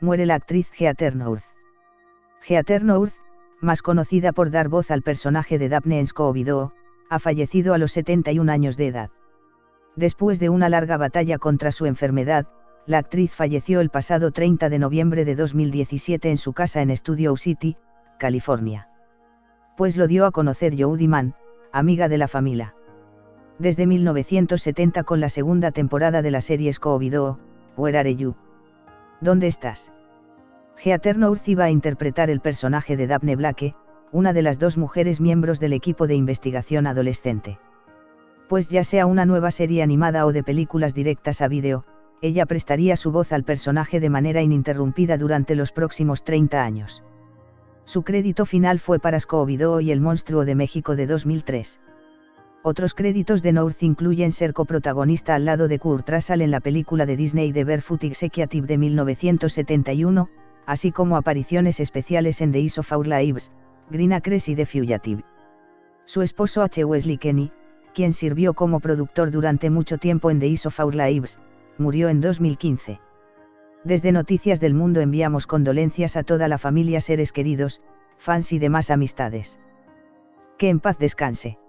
muere la actriz Heather North. Heather North, más conocida por dar voz al personaje de Daphne en Scooby-Doo, ha fallecido a los 71 años de edad. Después de una larga batalla contra su enfermedad, la actriz falleció el pasado 30 de noviembre de 2017 en su casa en Studio City, California. Pues lo dio a conocer Jodie Mann, amiga de la familia. Desde 1970 con la segunda temporada de la serie Scooby-Doo, Where Are You? ¿Dónde estás? Heather North iba a interpretar el personaje de Daphne Blake, una de las dos mujeres miembros del equipo de investigación adolescente. Pues ya sea una nueva serie animada o de películas directas a vídeo, ella prestaría su voz al personaje de manera ininterrumpida durante los próximos 30 años. Su crédito final fue para Scooby-Doo y El Monstruo de México de 2003. Otros créditos de North incluyen ser coprotagonista al lado de Kurt Russell en la película de Disney The Barefoot Executive de 1971, así como apariciones especiales en The Is of Our Lives, Green Acres y The Fugitive. Su esposo H. Wesley Kenny, quien sirvió como productor durante mucho tiempo en The Is of Our Lives, murió en 2015. Desde Noticias del Mundo enviamos condolencias a toda la familia, seres queridos, fans y demás amistades. Que en paz descanse.